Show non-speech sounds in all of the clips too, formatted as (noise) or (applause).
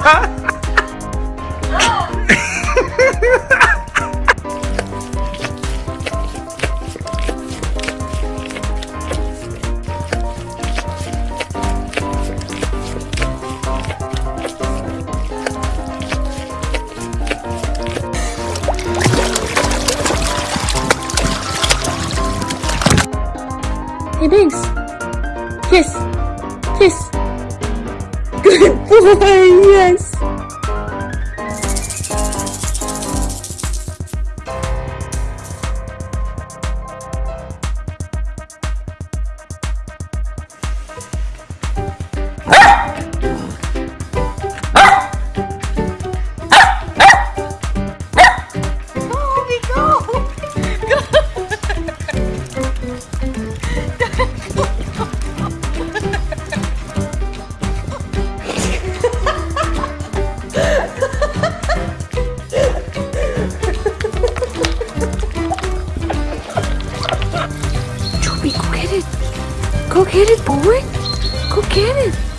아! (laughs) (laughs) Good (laughs) boy, yes. Go get it, boy. Go get it.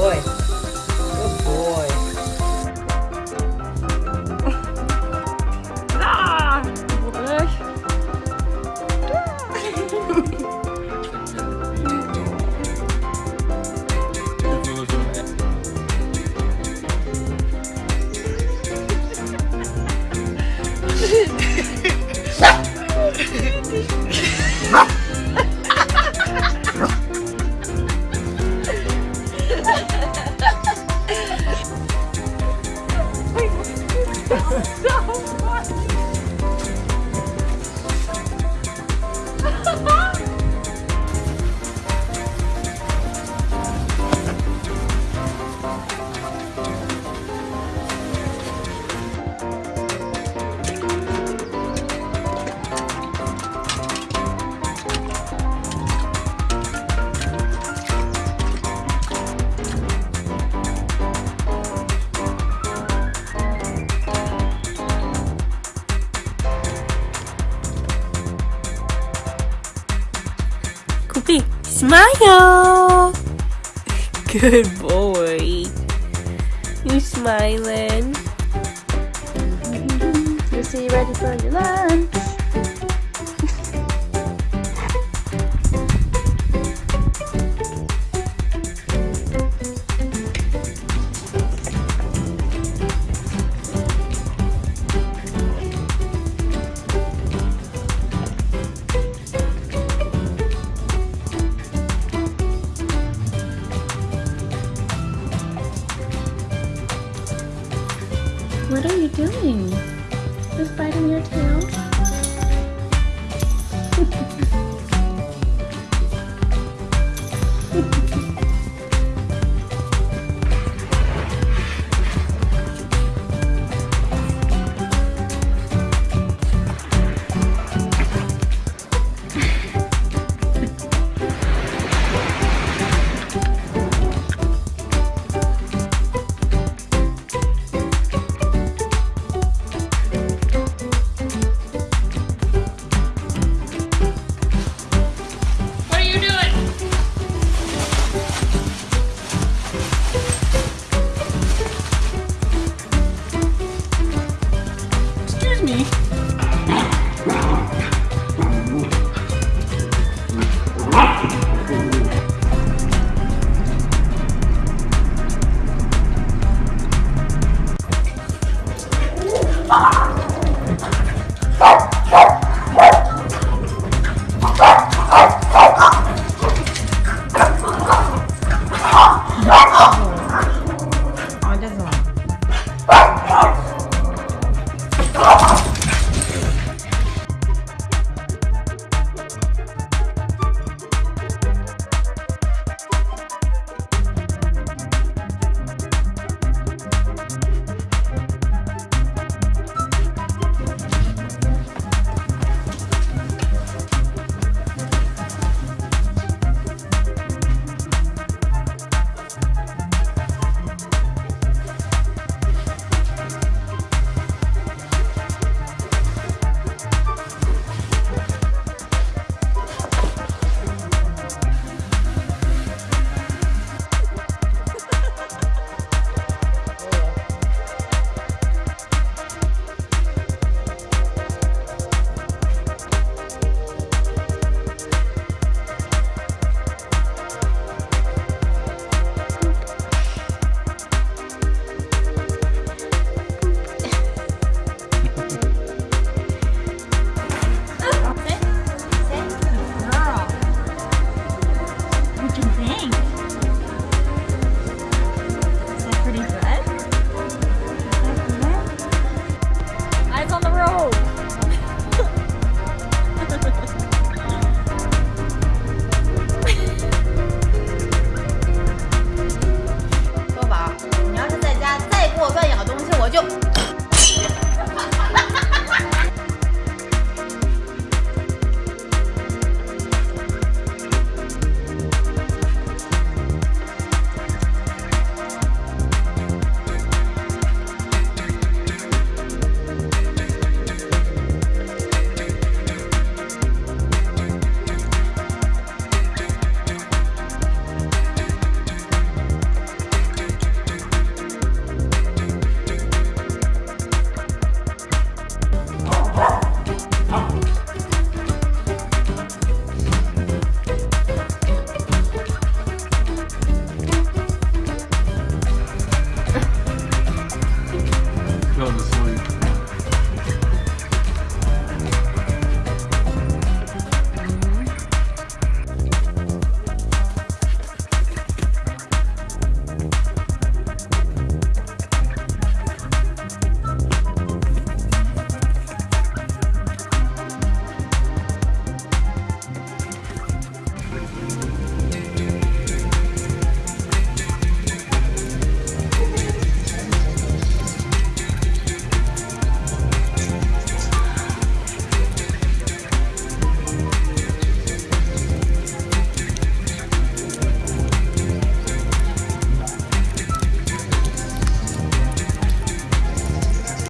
Good Smile. Good boy. You smiling. You see you ready for your lunch. Doing? Just biting your tail?